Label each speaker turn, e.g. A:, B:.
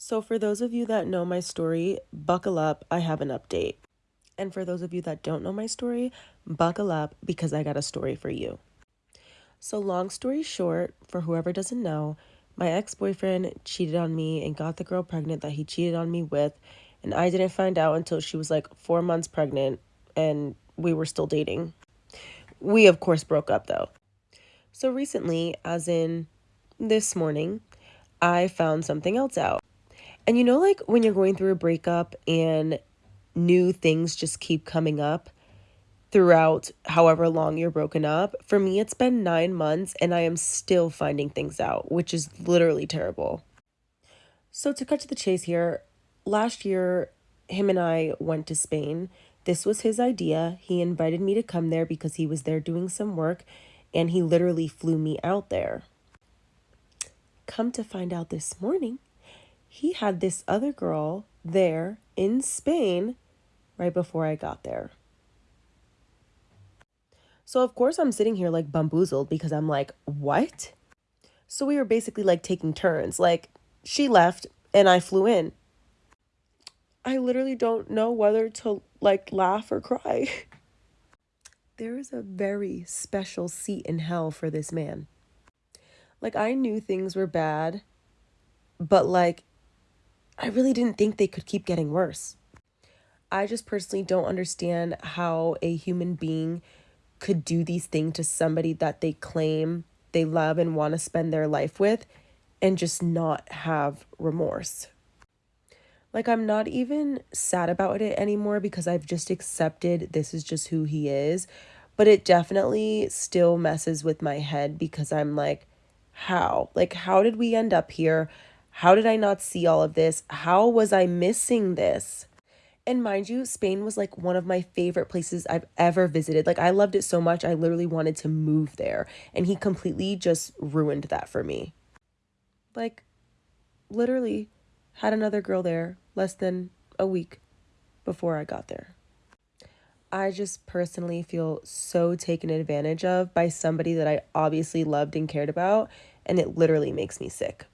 A: So, for those of you that know my story, buckle up, I have an update. And for those of you that don't know my story, buckle up because I got a story for you. So, long story short, for whoever doesn't know, my ex boyfriend cheated on me and got the girl pregnant that he cheated on me with. And I didn't find out until she was like four months pregnant and we were still dating. We, of course, broke up though. So, recently, as in this morning, I found something else out. And you know, like when you're going through a breakup and new things just keep coming up throughout however long you're broken up. For me, it's been nine months and I am still finding things out, which is literally terrible. So, to cut to the chase here, last year, him and I went to Spain. This was his idea. He invited me to come there because he was there doing some work and he literally flew me out there. Come to find out this morning, he had this other girl there in Spain right before I got there. So, of course, I'm sitting here like bamboozled because I'm like, what? So, we were basically like taking turns. Like, she left and I flew in. I literally don't know whether to like laugh or cry. there is a very special seat in hell for this man. Like, I knew things were bad, but like, I really didn't think they could keep getting worse. I just personally don't understand how a human being could do these things to somebody that they claim they love and want to spend their life with and just not have remorse. Like, I'm not even sad about it anymore because I've just accepted this is just who he is. But it definitely still messes with my head because I'm like, how? Like, how did we end up here? How did I not see all of this? How was I missing this? And mind you, Spain was like one of my favorite places I've ever visited. Like, I loved it so much, I literally wanted to move there. And he completely just ruined that for me. Like, literally had another girl there less than a week before I got there. I just personally feel so taken advantage of by somebody that I obviously loved and cared about, and it literally makes me sick.